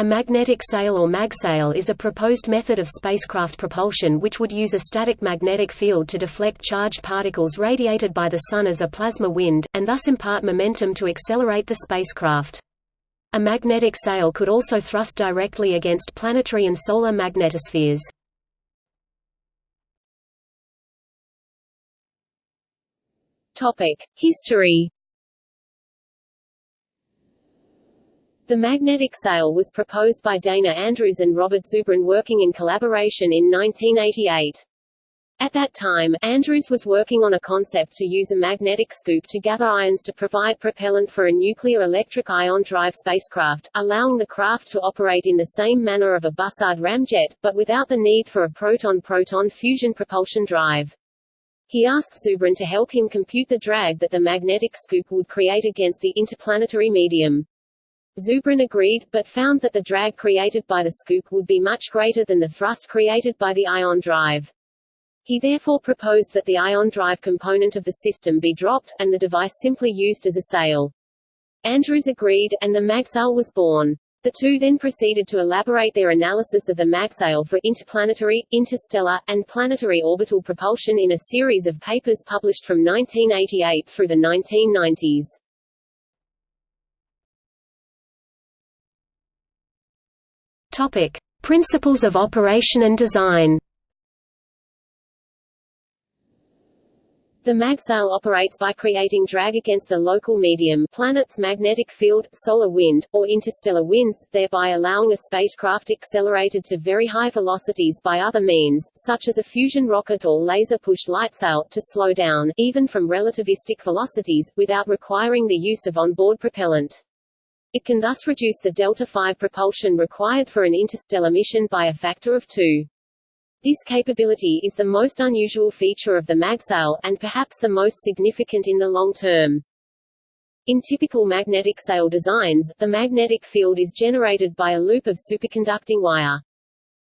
A magnetic sail or magsail is a proposed method of spacecraft propulsion which would use a static magnetic field to deflect charged particles radiated by the Sun as a plasma wind, and thus impart momentum to accelerate the spacecraft. A magnetic sail could also thrust directly against planetary and solar magnetospheres. History The magnetic sail was proposed by Dana Andrews and Robert Zubrin working in collaboration in 1988. At that time, Andrews was working on a concept to use a magnetic scoop to gather ions to provide propellant for a nuclear electric ion drive spacecraft, allowing the craft to operate in the same manner of a Bussard ramjet, but without the need for a proton-proton fusion propulsion drive. He asked Zubrin to help him compute the drag that the magnetic scoop would create against the interplanetary medium. Zubrin agreed, but found that the drag created by the scoop would be much greater than the thrust created by the ion drive. He therefore proposed that the ion drive component of the system be dropped, and the device simply used as a sail. Andrews agreed, and the magsail was born. The two then proceeded to elaborate their analysis of the magsail for interplanetary, interstellar, and planetary orbital propulsion in a series of papers published from 1988 through the 1990s. Topic: Principles of operation and design. The magsail operates by creating drag against the local medium planet's magnetic field, solar wind, or interstellar winds, thereby allowing a spacecraft accelerated to very high velocities by other means, such as a fusion rocket or laser-pushed lightsail, to slow down, even from relativistic velocities, without requiring the use of onboard propellant. It can thus reduce the delta-V propulsion required for an interstellar mission by a factor of two. This capability is the most unusual feature of the magsail, and perhaps the most significant in the long term. In typical magnetic sail designs, the magnetic field is generated by a loop of superconducting wire.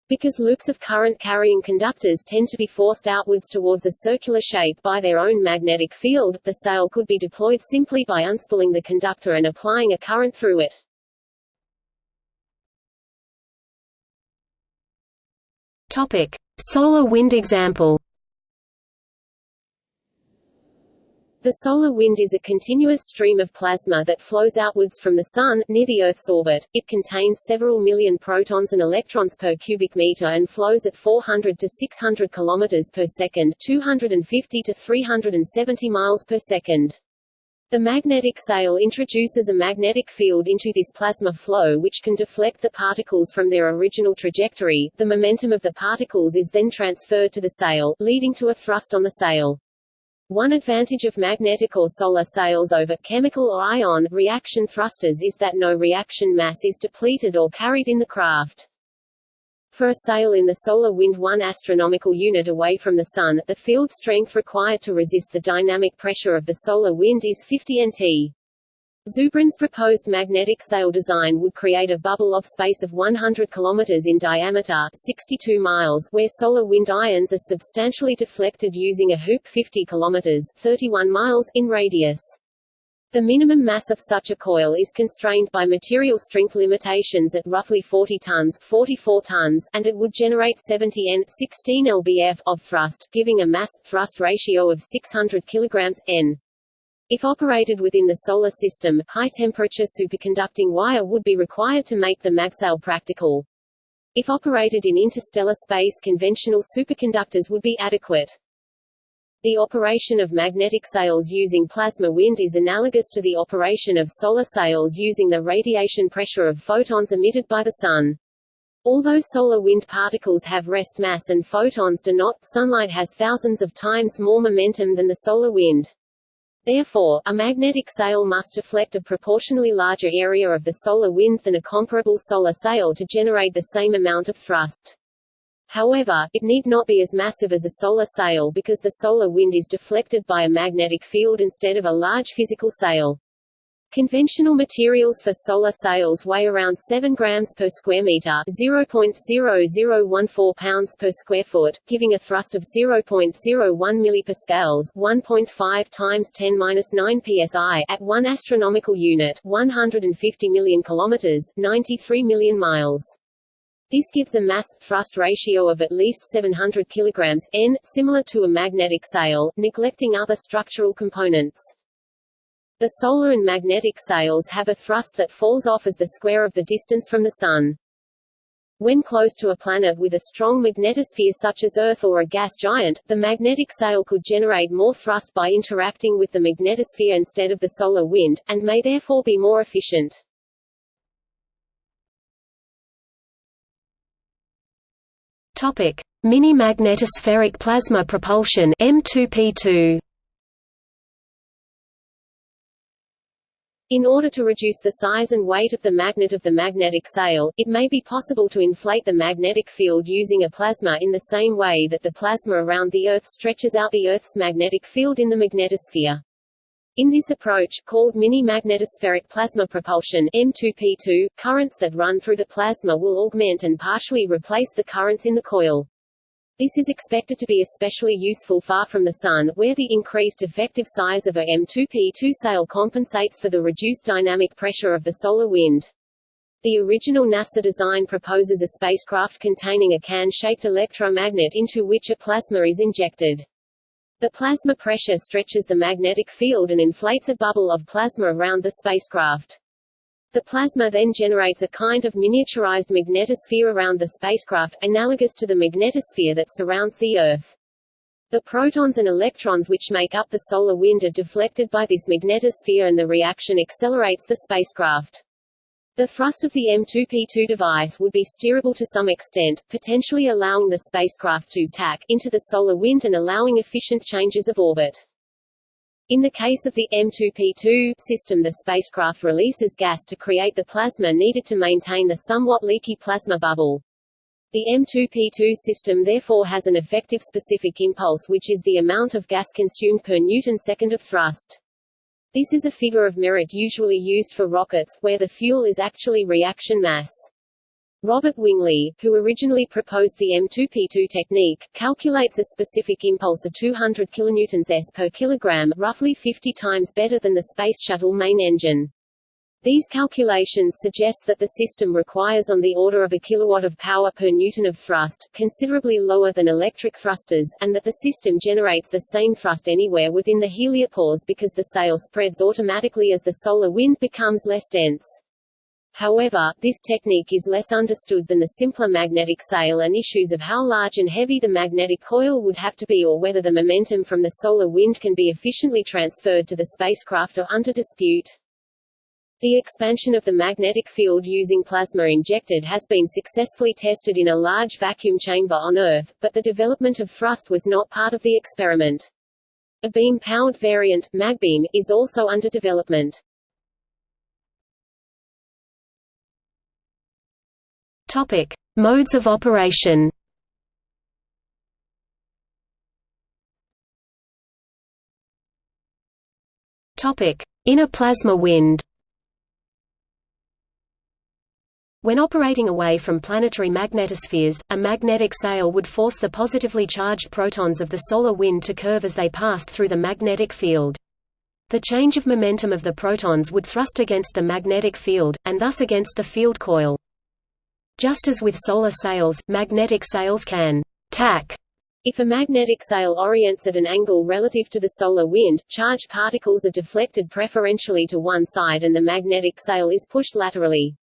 Because loops of current-carrying conductors tend to be forced outwards towards a circular shape by their own magnetic field, the sail could be deployed simply by unspooling the conductor and applying a current through it. Topic: Solar wind example. The solar wind is a continuous stream of plasma that flows outwards from the Sun, near the Earth's orbit. It contains several million protons and electrons per cubic meter and flows at 400 to 600 km per second 250 to 370 miles per second. The magnetic sail introduces a magnetic field into this plasma flow which can deflect the particles from their original trajectory. The momentum of the particles is then transferred to the sail, leading to a thrust on the sail. One advantage of magnetic or solar sails over chemical or ion reaction thrusters is that no reaction mass is depleted or carried in the craft. For a sail in the solar wind 1 astronomical unit away from the Sun, the field strength required to resist the dynamic pressure of the solar wind is 50 nt. Zubrin's proposed magnetic sail design would create a bubble of space of 100 km in diameter 62 miles where solar wind ions are substantially deflected using a hoop 50 km 31 miles in radius. The minimum mass of such a coil is constrained by material strength limitations at roughly 40 tons, 44 tons and it would generate 70 N 16 lbf of thrust, giving a mass-thrust ratio of 600 kg N. If operated within the Solar System, high-temperature superconducting wire would be required to make the magsail practical. If operated in interstellar space conventional superconductors would be adequate. The operation of magnetic sails using plasma wind is analogous to the operation of solar sails using the radiation pressure of photons emitted by the Sun. Although solar wind particles have rest mass and photons do not, sunlight has thousands of times more momentum than the solar wind. Therefore, a magnetic sail must deflect a proportionally larger area of the solar wind than a comparable solar sail to generate the same amount of thrust. However, it need not be as massive as a solar sail because the solar wind is deflected by a magnetic field instead of a large physical sail. Conventional materials for solar sails weigh around 7 grams per square meter, 0.0014 pounds per square foot, giving a thrust of 0.01 millipascals, 1.5 times 10^-9 psi at 1 astronomical unit, 150 million kilometers, 93 million miles. This gives a mass-thrust ratio of at least 700 kg n, similar to a magnetic sail, neglecting other structural components. The solar and magnetic sails have a thrust that falls off as the square of the distance from the Sun. When close to a planet with a strong magnetosphere such as Earth or a gas giant, the magnetic sail could generate more thrust by interacting with the magnetosphere instead of the solar wind, and may therefore be more efficient. Topic: Mini-magnetospheric plasma propulsion M2P2. In order to reduce the size and weight of the magnet of the magnetic sail, it may be possible to inflate the magnetic field using a plasma in the same way that the plasma around the Earth stretches out the Earth's magnetic field in the magnetosphere. In this approach, called mini-magnetospheric plasma propulsion M2P2, currents that run through the plasma will augment and partially replace the currents in the coil. This is expected to be especially useful far from the Sun, where the increased effective size of a M2P2 sail compensates for the reduced dynamic pressure of the solar wind. The original NASA design proposes a spacecraft containing a can-shaped electromagnet into which a plasma is injected. The plasma pressure stretches the magnetic field and inflates a bubble of plasma around the spacecraft. The plasma then generates a kind of miniaturized magnetosphere around the spacecraft, analogous to the magnetosphere that surrounds the Earth. The protons and electrons which make up the solar wind are deflected by this magnetosphere and the reaction accelerates the spacecraft. The thrust of the M2P2 device would be steerable to some extent, potentially allowing the spacecraft to tack into the solar wind and allowing efficient changes of orbit. In the case of the M2P2 system the spacecraft releases gas to create the plasma needed to maintain the somewhat leaky plasma bubble. The M2P2 system therefore has an effective specific impulse which is the amount of gas consumed per newton-second of thrust. This is a figure of merit usually used for rockets, where the fuel is actually reaction mass. Robert Winglee, who originally proposed the M2P2 technique, calculates a specific impulse of 200 kilonewtons s per kilogram, roughly 50 times better than the Space Shuttle main engine. These calculations suggest that the system requires on the order of a kilowatt of power per newton of thrust, considerably lower than electric thrusters, and that the system generates the same thrust anywhere within the heliopause because the sail spreads automatically as the solar wind becomes less dense. However, this technique is less understood than the simpler magnetic sail and issues of how large and heavy the magnetic coil would have to be or whether the momentum from the solar wind can be efficiently transferred to the spacecraft are under dispute. The expansion of the magnetic field using plasma injected has been successfully tested in a large vacuum chamber on Earth, but the development of thrust was not part of the experiment. A beam-powered variant, magbeam, is also under development. Topic: Modes of operation. Topic: Inner plasma wind. When operating away from planetary magnetospheres, a magnetic sail would force the positively charged protons of the solar wind to curve as they passed through the magnetic field. The change of momentum of the protons would thrust against the magnetic field, and thus against the field coil. Just as with solar sails, magnetic sails can tack if a magnetic sail orients at an angle relative to the solar wind, charged particles are deflected preferentially to one side and the magnetic sail is pushed laterally.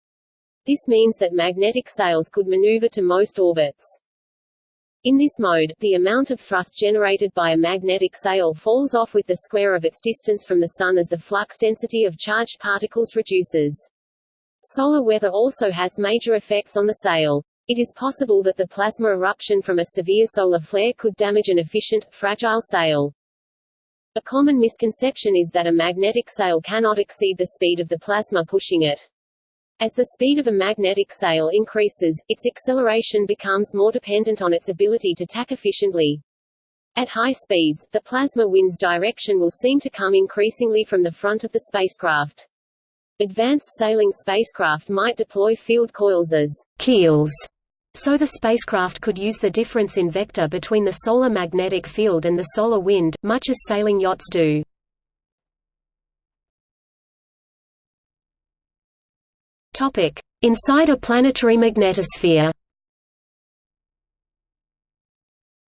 This means that magnetic sails could maneuver to most orbits. In this mode, the amount of thrust generated by a magnetic sail falls off with the square of its distance from the Sun as the flux density of charged particles reduces. Solar weather also has major effects on the sail. It is possible that the plasma eruption from a severe solar flare could damage an efficient, fragile sail. A common misconception is that a magnetic sail cannot exceed the speed of the plasma pushing it. As the speed of a magnetic sail increases, its acceleration becomes more dependent on its ability to tack efficiently. At high speeds, the plasma wind's direction will seem to come increasingly from the front of the spacecraft. Advanced sailing spacecraft might deploy field coils as keels, so the spacecraft could use the difference in vector between the solar magnetic field and the solar wind, much as sailing yachts do. Inside a planetary magnetosphere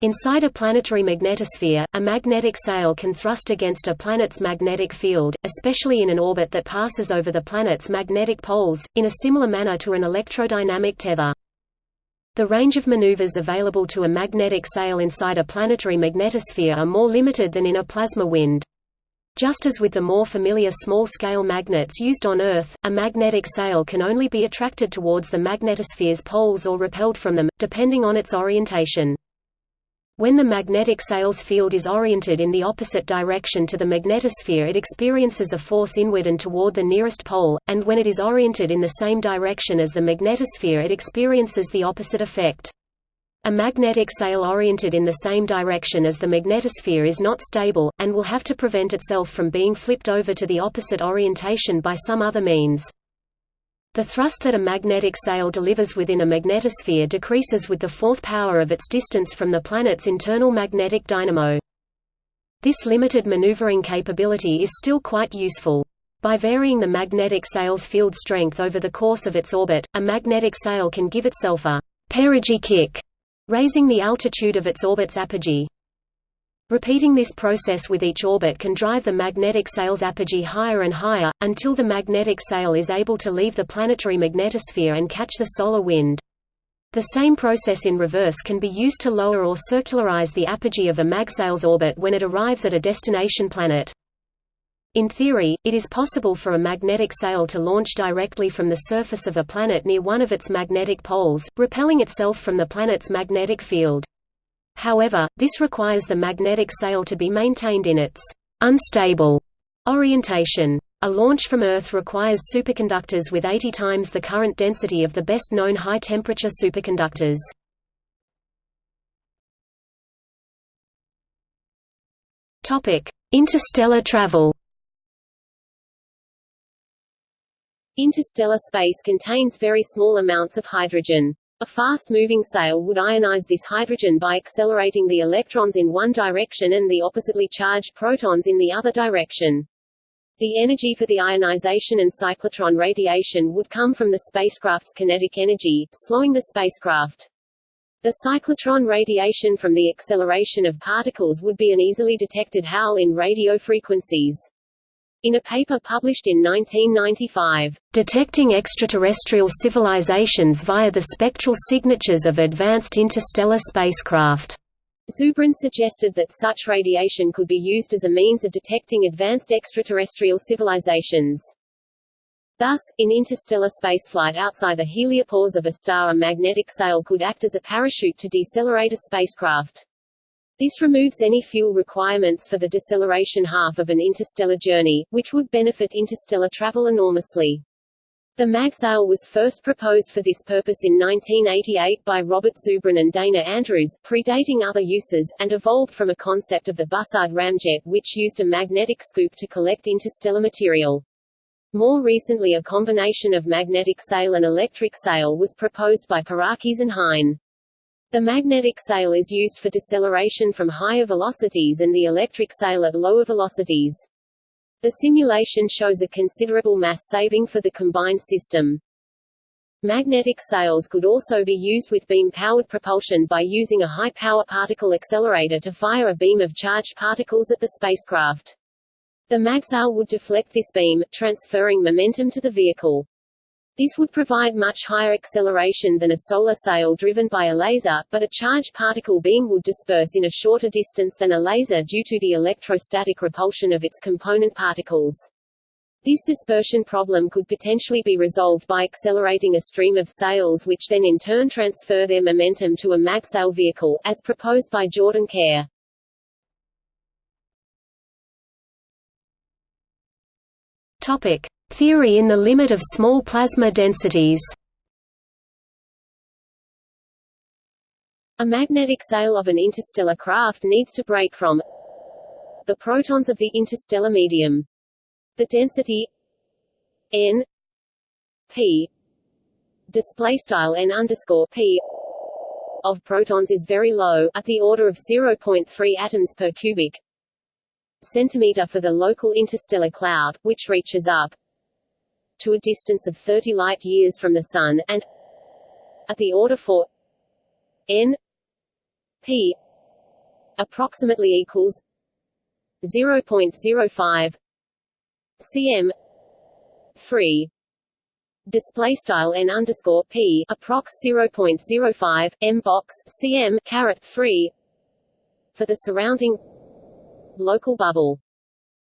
Inside a planetary magnetosphere, a magnetic sail can thrust against a planet's magnetic field, especially in an orbit that passes over the planet's magnetic poles, in a similar manner to an electrodynamic tether. The range of maneuvers available to a magnetic sail inside a planetary magnetosphere are more limited than in a plasma wind. Just as with the more familiar small-scale magnets used on Earth, a magnetic sail can only be attracted towards the magnetosphere's poles or repelled from them, depending on its orientation. When the magnetic sail's field is oriented in the opposite direction to the magnetosphere it experiences a force inward and toward the nearest pole, and when it is oriented in the same direction as the magnetosphere it experiences the opposite effect. A magnetic sail oriented in the same direction as the magnetosphere is not stable, and will have to prevent itself from being flipped over to the opposite orientation by some other means. The thrust that a magnetic sail delivers within a magnetosphere decreases with the fourth power of its distance from the planet's internal magnetic dynamo. This limited maneuvering capability is still quite useful. By varying the magnetic sail's field strength over the course of its orbit, a magnetic sail can give itself a perigee kick, raising the altitude of its orbit's apogee. Repeating this process with each orbit can drive the magnetic sail's apogee higher and higher, until the magnetic sail is able to leave the planetary magnetosphere and catch the solar wind. The same process in reverse can be used to lower or circularize the apogee of a magsail's orbit when it arrives at a destination planet. In theory, it is possible for a magnetic sail to launch directly from the surface of a planet near one of its magnetic poles, repelling itself from the planet's magnetic field. However, this requires the magnetic sail to be maintained in its unstable orientation. A launch from Earth requires superconductors with 80 times the current density of the best known high-temperature superconductors. Interstellar travel Interstellar space contains very small amounts of hydrogen. A fast-moving sail would ionize this hydrogen by accelerating the electrons in one direction and the oppositely charged protons in the other direction. The energy for the ionization and cyclotron radiation would come from the spacecraft's kinetic energy, slowing the spacecraft. The cyclotron radiation from the acceleration of particles would be an easily detected howl in radio frequencies. In a paper published in 1995, Detecting Extraterrestrial Civilizations via the Spectral Signatures of Advanced Interstellar Spacecraft, Zubrin suggested that such radiation could be used as a means of detecting advanced extraterrestrial civilizations. Thus, in interstellar spaceflight outside the heliopause of a star a magnetic sail could act as a parachute to decelerate a spacecraft. This removes any fuel requirements for the deceleration half of an interstellar journey, which would benefit interstellar travel enormously. The magsail was first proposed for this purpose in 1988 by Robert Zubrin and Dana Andrews, predating other uses, and evolved from a concept of the Bussard ramjet which used a magnetic scoop to collect interstellar material. More recently a combination of magnetic sail and electric sail was proposed by Perakis and Hein. The magnetic sail is used for deceleration from higher velocities and the electric sail at lower velocities. The simulation shows a considerable mass saving for the combined system. Magnetic sails could also be used with beam-powered propulsion by using a high-power particle accelerator to fire a beam of charged particles at the spacecraft. The magsail would deflect this beam, transferring momentum to the vehicle. This would provide much higher acceleration than a solar sail driven by a laser, but a charged particle beam would disperse in a shorter distance than a laser due to the electrostatic repulsion of its component particles. This dispersion problem could potentially be resolved by accelerating a stream of sails which then in turn transfer their momentum to a magsail vehicle, as proposed by Jordan Kare. Topic: Theory in the limit of small plasma densities A magnetic sail of an interstellar craft needs to break from the protons of the interstellar medium. The density n p display style n underscore p of protons is very low, at the order of 0.3 atoms per cubic centimeter for the local interstellar cloud, which reaches up to a distance of 30 light-years from the Sun, and at the order for n p approximately equals 0.05 cm 3 display style n underscore p approx 0.05 m box cm caret 3 for the surrounding local bubble.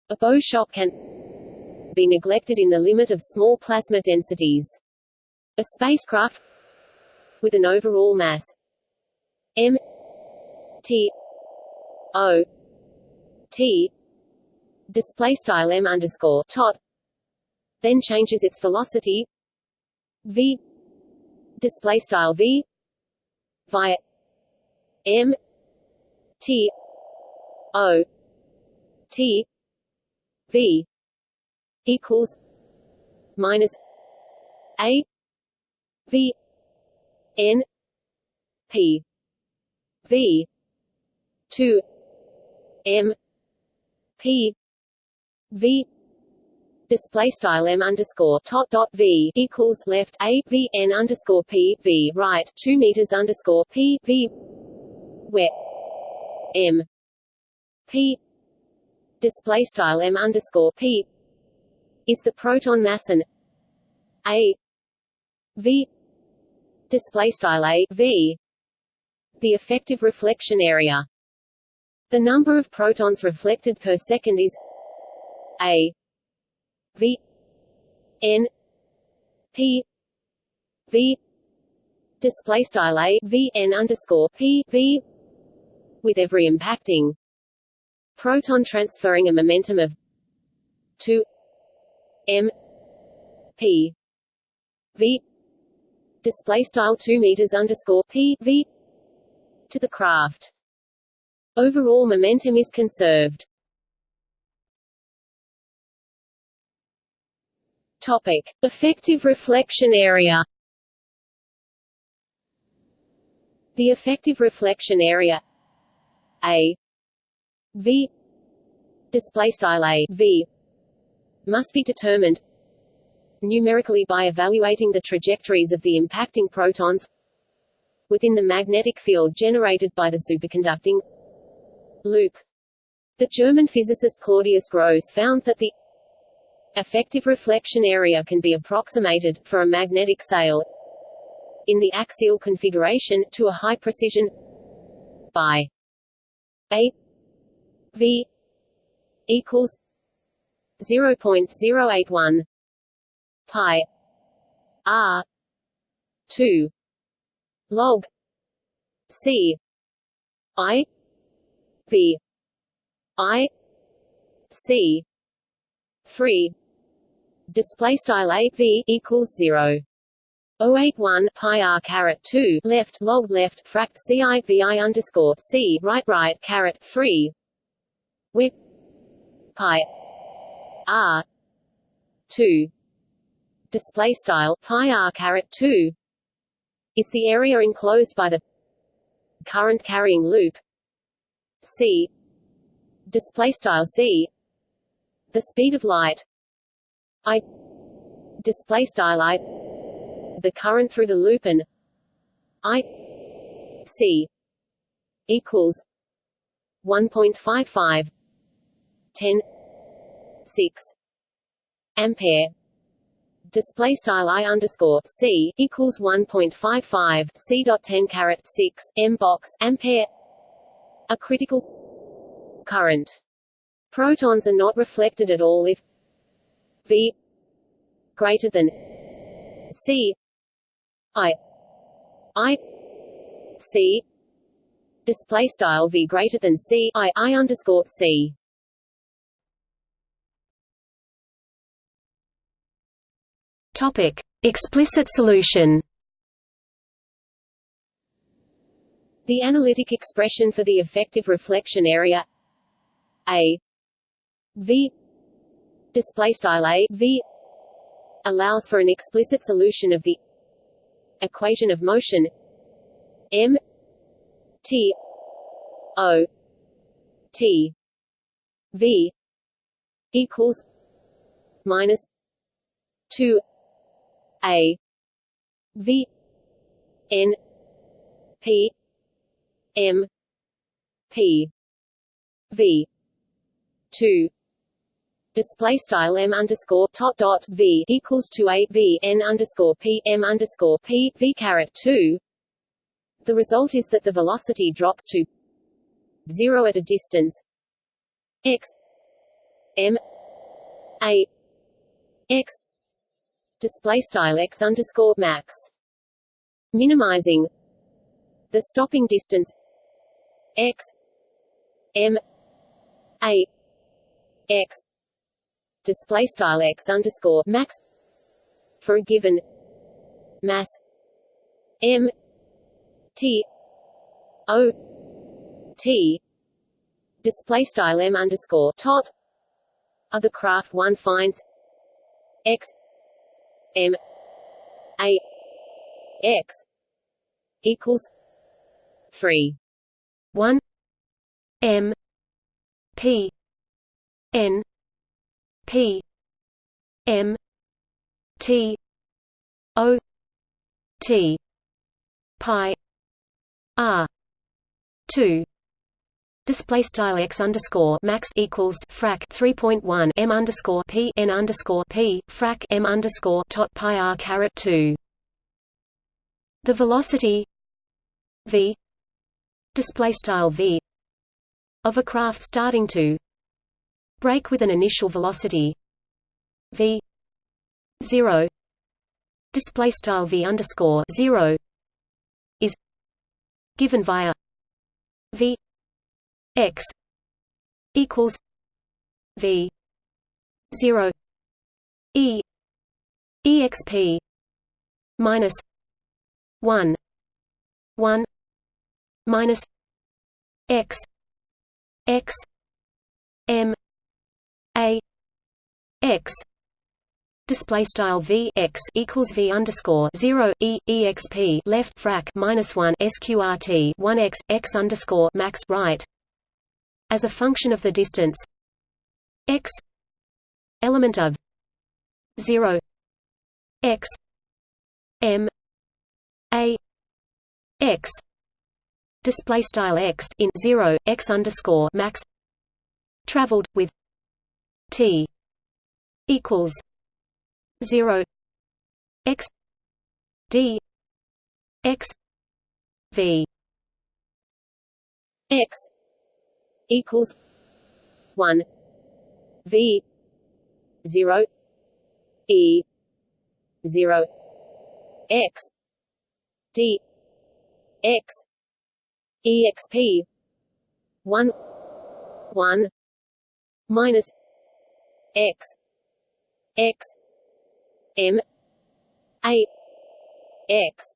A bow shock can be neglected in the limit of small plasma densities. A spacecraft with an overall mass m t o t display style m underscore tot then changes its velocity v display style v via m t o t v equals minus a v n p v 2 m p v display style m underscore tot dot v equals left a v n underscore p v right two meters underscore p v where m p display style m underscore p is the proton mass and a v display style a v the effective reflection area. The number of protons reflected per second is a V N P V display style a V N underscore P V with every impacting proton transferring a momentum of 2 m p v display style 2 meters underscore p v to the craft. Overall momentum is conserved. Topic: Effective reflection area. The effective reflection area A V display style A V must be determined numerically by evaluating the trajectories of the impacting protons within the magnetic field generated by the superconducting loop. The German physicist Claudius Gros found that the Effective reflection area can be approximated, for a magnetic sail in the axial configuration, to a high precision by a v equals 0.081 pi r 2 log c i v i c 3 display style a v equals 0 081 pi r caret 2 left log left frac c i v i underscore c right right caret 3 with pi r 2 display style pi r caret 2 is the area enclosed by the current carrying loop. C. Display style c. The speed of light. I. Display style I. The current through the loop and I. C. Equals 1.55 10 6 ampere. Display style I underscore C equals 1.55 C dot 10 caret 6 M box ampere. A critical current. Protons are not reflected at all if V greater than C. I. I. C. Display style V greater than C. I. I underscore C Topic explicit solution. The analytic expression for the effective reflection area A V display style a v allows for an explicit solution of the equation of motion m t o t v equals minus 2 a. V. N. P. M. P. V. 2 display style m underscore top dot v equals to a v n underscore p m underscore p v caret two. The result is that the velocity drops to zero at a distance. X m a x display style x underscore max, minimizing the stopping distance x m a x. Display style x underscore max for a given mass m t o t. Display style m underscore tot of the craft one finds x m a x equals 3 1 m p n P M T O T pi R two Display style x underscore max equals frac 3.1 m underscore p n underscore p frac m underscore tot pi r caret 2. The velocity v display style v of a craft starting to break with an initial velocity v 0 display style v underscore 0 is given via v x equals v 0 e exp minus 1 1 minus x x m a x. Display style v x equals v underscore zero e exp left frac minus one sqrt one x x underscore max right as a function of the distance x element of zero x m a x display style x in zero x underscore max traveled with T equals zero x D x V x equals one V zero E zero x D x exp one one minus x x m a x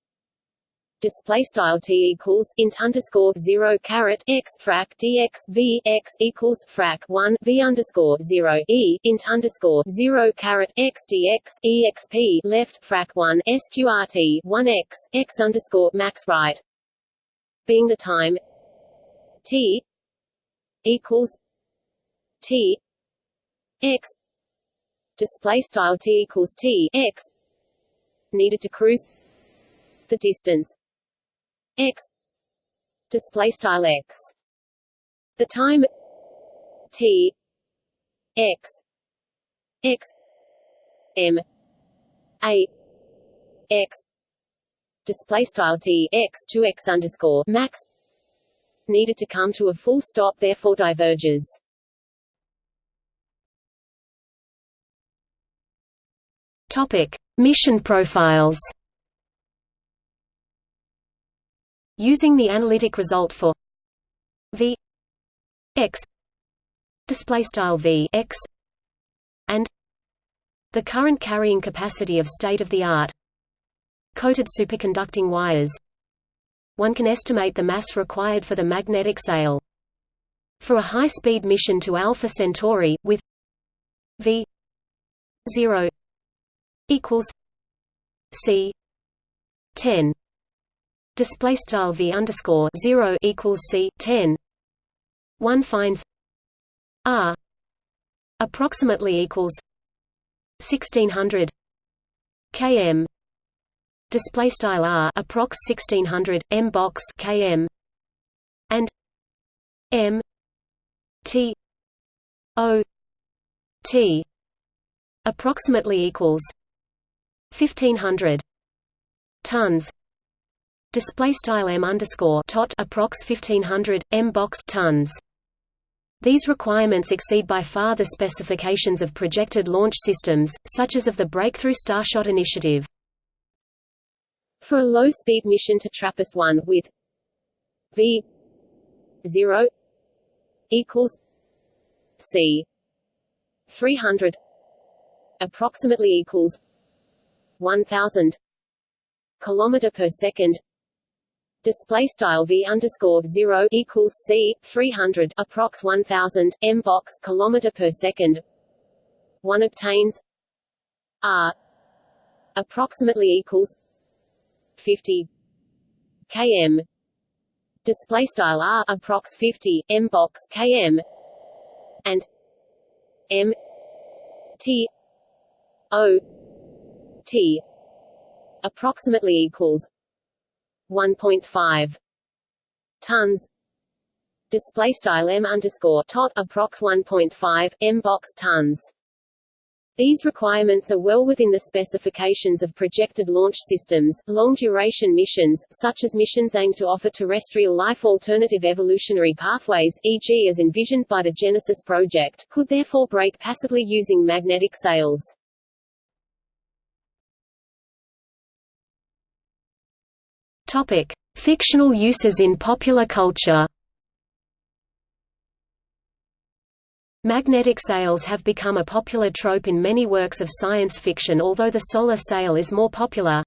display style t equals int underscore zero caret x frac dx v x equals frac one v underscore zero e int underscore zero caret x dx exp left frac one sqrt one x x underscore max right. Being the time t equals t x display style t equals t x needed to cruise the distance x display style x the time t x x m a x display style t x 2 x underscore max needed to come to a full stop therefore diverges Topic: Mission profiles. Using the analytic result for v x display style v x and the current carrying capacity of state-of-the-art coated superconducting wires. One can estimate the mass required for the magnetic sail. For a high-speed mission to Alpha Centauri with v 0 equals c 10 display style v underscore 0 equals c 10 one finds r approximately equals 1600 km display style r approx 1600 m box km and m t o t approximately equals 1500 tons display style m underscore tot approx 1500 m box tons these requirements exceed by far the specifications of projected launch systems, such as of the Breakthrough Starshot initiative. For a low-speed mission to TRAPPIST-1 with v 0 equals c 300 approximately equals 1000 kilometer per second display style v underscore zero equals c 300 approx 1000 m box kilometer per second. One obtains r approximately equals 50 km. Display style r approx 50 m box km and m t o t approximately equals 1.5 tons display style m underscore tot approx 1.5 m box tons these requirements are well within the specifications of projected launch systems. Long duration missions, such as missions aimed to offer terrestrial life alternative evolutionary pathways, e.g., as envisioned by the Genesis project, could therefore break passively using magnetic sails. Topic: Fictional uses in popular culture. Magnetic sails have become a popular trope in many works of science fiction although the solar sail is more popular.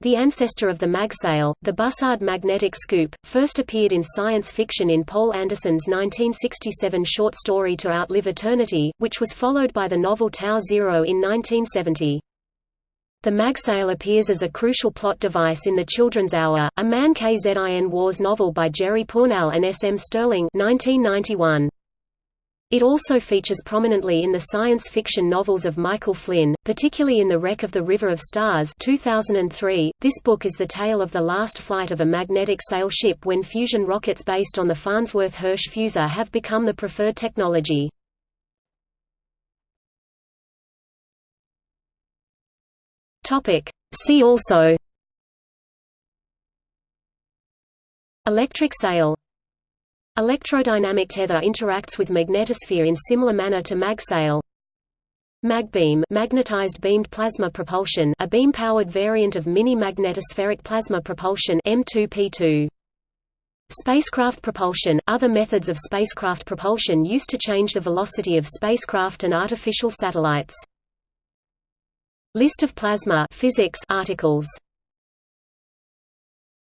The ancestor of the magsail, the Bussard magnetic scoop, first appeared in science fiction in Poul Anderson's 1967 short story To Outlive Eternity, which was followed by the novel Tau Zero in 1970. The magsail appears as a crucial plot device in The Children's Hour, a Man Kzin Wars novel by Jerry Pournelle and S. M. Stirling 1991. It also features prominently in the science fiction novels of Michael Flynn, particularly in The Wreck of the River of Stars 2003. .This book is the tale of the last flight of a magnetic sail ship when fusion rockets based on the Farnsworth Hirsch fusor have become the preferred technology. Topic. See also. Electric sail. Electrodynamic tether interacts with magnetosphere in similar manner to magsail Magbeam magnetized beamed plasma propulsion a beam-powered variant of mini-magnetospheric plasma propulsion M2P2 Spacecraft propulsion – Other methods of spacecraft propulsion used to change the velocity of spacecraft and artificial satellites List of plasma physics articles